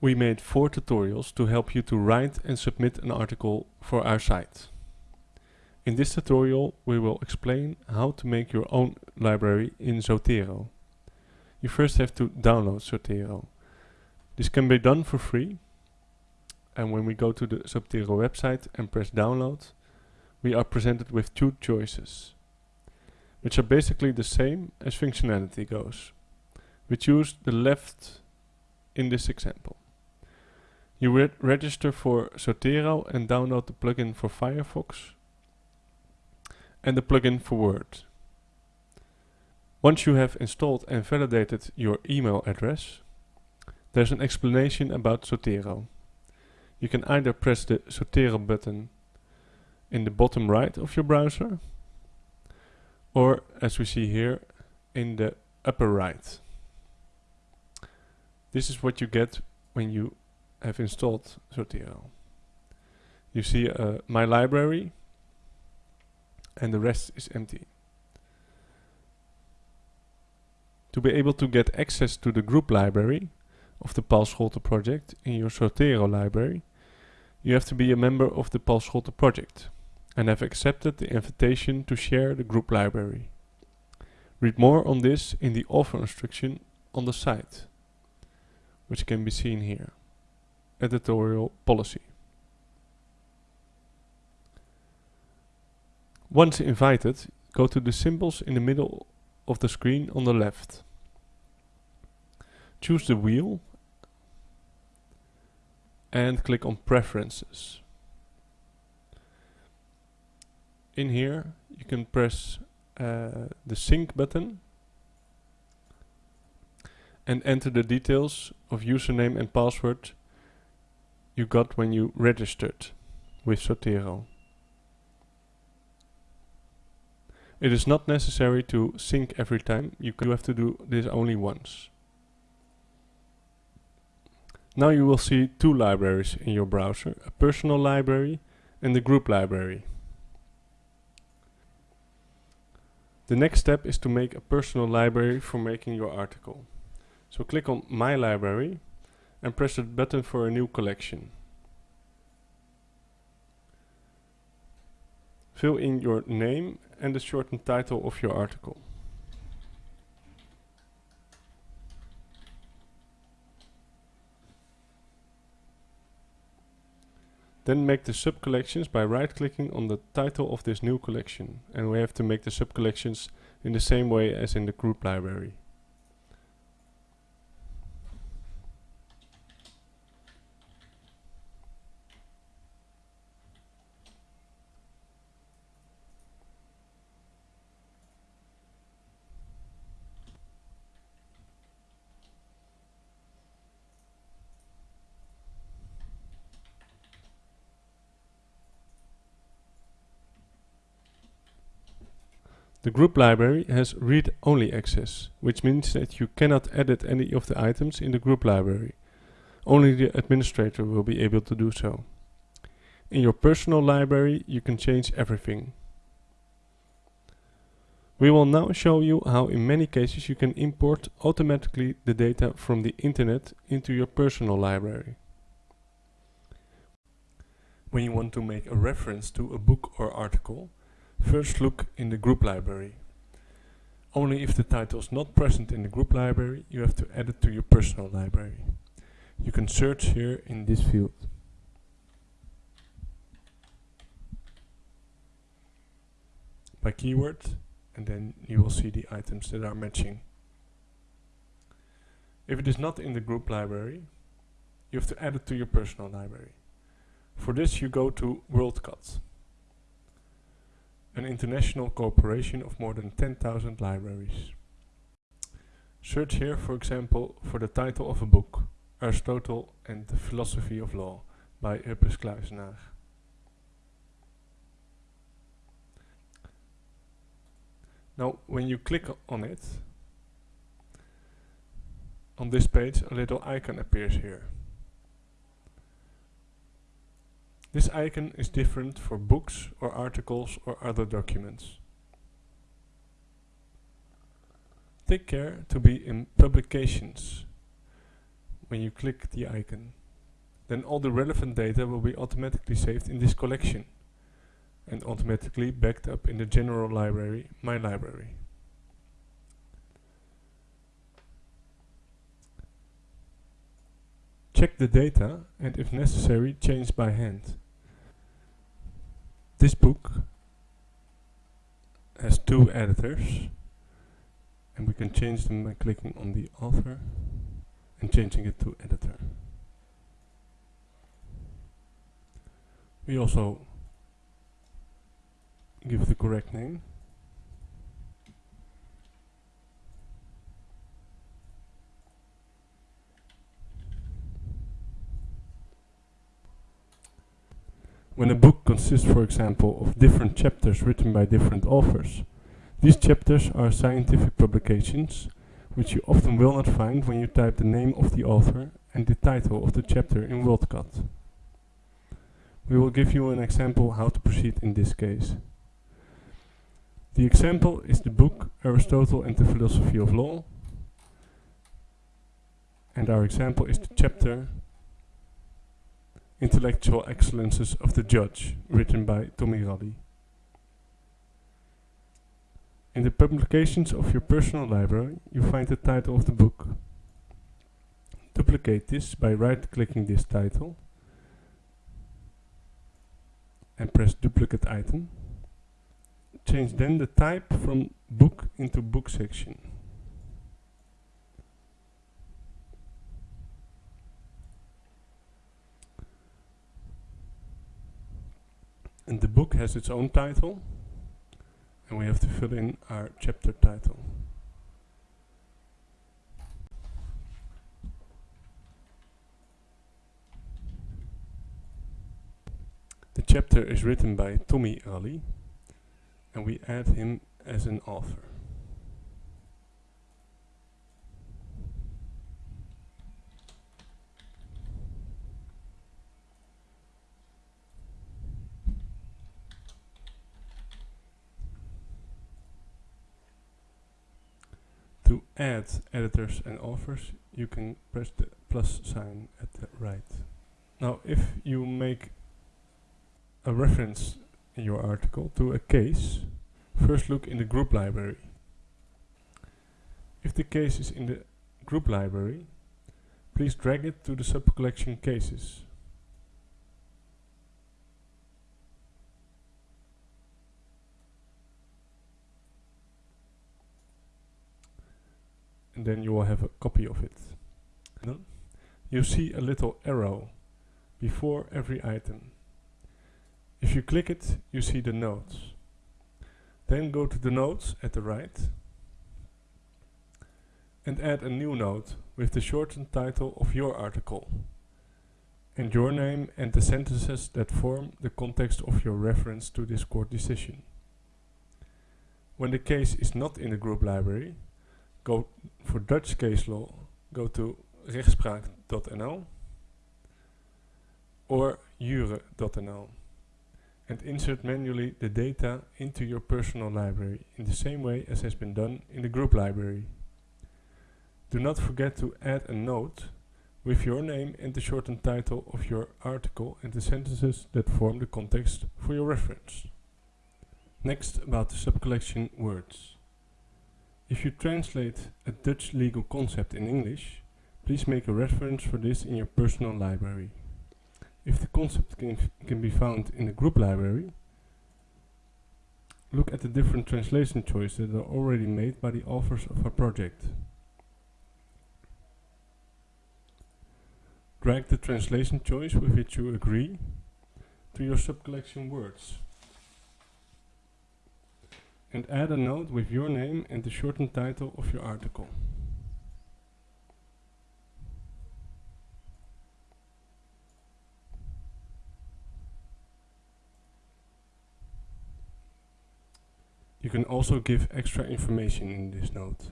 we made four tutorials to help you to write and submit an article for our site. In this tutorial we will explain how to make your own library in Zotero. You first have to download Zotero. This can be done for free and when we go to the Zotero website and press download we are presented with two choices which are basically the same as functionality goes. We choose the left in this example. You re register for Zotero and download the plugin for Firefox and the plugin for Word. Once you have installed and validated your email address, there's an explanation about Zotero. You can either press the Zotero button in the bottom right of your browser or as we see here in the upper right. This is what you get when you have installed Zotero. You see uh, my library and the rest is empty. To be able to get access to the group library of the Paul Scholten project in your Zotero library, you have to be a member of the Paul Scholten project and have accepted the invitation to share the group library. Read more on this in the offer instruction on the site, which can be seen here. Editorial policy. Once invited, go to the symbols in the middle of the screen on the left. Choose the wheel and click on Preferences. In here you can press uh, the sync button and enter the details of username and password you got when you registered with Zotero. It is not necessary to sync every time, you, you have to do this only once. Now you will see two libraries in your browser, a personal library and the group library. The next step is to make a personal library for making your article. So click on My Library and press the button for a new collection. Fill in your name and the shortened title of your article. Then make the sub-collections by right-clicking on the title of this new collection. And we have to make the sub-collections in the same way as in the group library. The group library has read-only access, which means that you cannot edit any of the items in the group library. Only the administrator will be able to do so. In your personal library you can change everything. We will now show you how in many cases you can import automatically the data from the internet into your personal library. When you want to make a reference to a book or article, First look in the group library. Only if the title is not present in the group library, you have to add it to your personal library. You can search here in this field. By keyword, and then you will see the items that are matching. If it is not in the group library, you have to add it to your personal library. For this you go to WorldCat an international cooperation of more than 10,000 libraries. Search here, for example, for the title of a book, Aristotle and the Philosophy of Law by Huppes Cluysenaer. Now, when you click on it, on this page a little icon appears here. This icon is different for books or articles or other documents. Take care to be in publications, when you click the icon. Then all the relevant data will be automatically saved in this collection and automatically backed up in the general library, My Library. Check the data and if necessary change by hand. This book has two editors and we can change them by clicking on the author and changing it to editor. We also give the correct name. When a book consists, for example, of different chapters written by different authors, these chapters are scientific publications, which you often will not find when you type the name of the author and the title of the chapter in WorldCat. We will give you an example how to proceed in this case. The example is the book Aristotle and the Philosophy of Law, and our example is the chapter Intellectual Excellences of the Judge, written by Tommi Ralli. In the publications of your personal library, you find the title of the book. Duplicate this by right-clicking this title and press duplicate item. Change then the type from book into book section. And the book has its own title and we have to fill in our chapter title. The chapter is written by Tommi Ralli, and we add him as an author. To add editors and authors, you can press the plus sign at the right. Now, if you make a reference in your article to a case, first look in the group library. If the case is in the group library, please drag it to the subcollection cases. Then you will have a copy of it. You see a little arrow before every item. If you click it, you see the notes. Then go to the notes at the right and add a new note with the shortened title of your article and your name and the sentences that form the context of your reference to this court decision. When the case is not in the group library, go for Dutch case law, go to rechtspraak.nl or jure.nl and insert manually the data into your personal library in the same way as has been done in the group library. Do not forget to add a note with your name and the shortened title of your article and the sentences that form the context for your reference. Next about the subcollection words. If you translate a Dutch legal concept in English, please make a reference for this in your personal library. If the concept can, can be found in the group library, look at the different translation choices that are already made by the authors of a project. Drag the translation choice with which you agree to your subcollection words. And add a note with your name and the shortened title of your article. You can also give extra information in this note.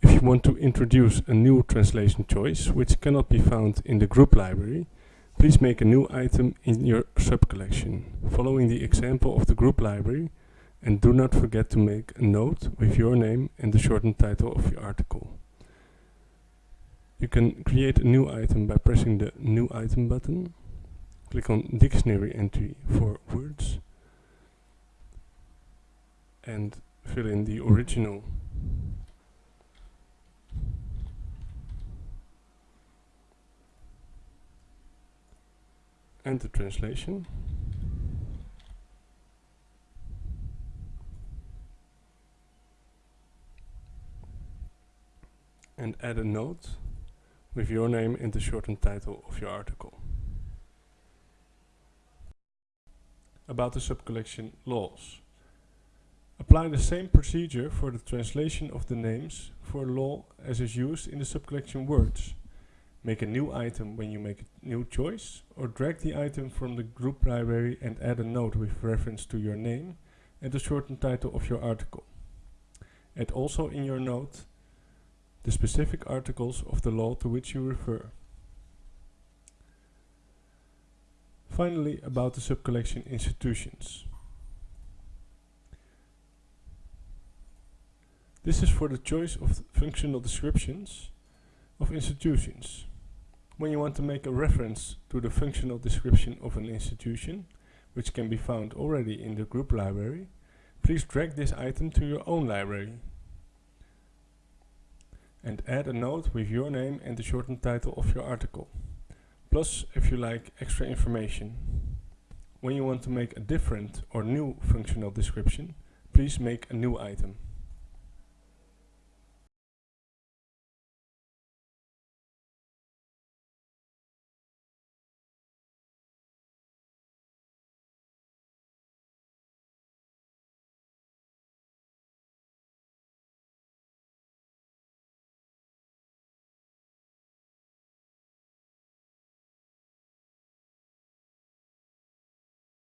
If you want to introduce a new translation choice, which cannot be found in the group library, please make a new item in your subcollection, following the example of the group library And do not forget to make a note with your name and the shortened title of your article. You can create a new item by pressing the New Item button. Click on Dictionary entry for words and fill in the original and the translation. And add a note with your name and the shortened title of your article. About the subcollection laws. Apply the same procedure for the translation of the names for law as is used in the subcollection words. Make a new item when you make a new choice, or drag the item from the group library and add a note with reference to your name and the shortened title of your article. Add also in your note the specific articles of the law to which you refer. Finally, about the subcollection institutions. This is for the choice of functional descriptions of institutions. When you want to make a reference to the functional description of an institution, which can be found already in the group library, please drag this item to your own library and add a note with your name and the shortened title of your article. Plus, if you like extra information. When you want to make a different or new functional description, please make a new item.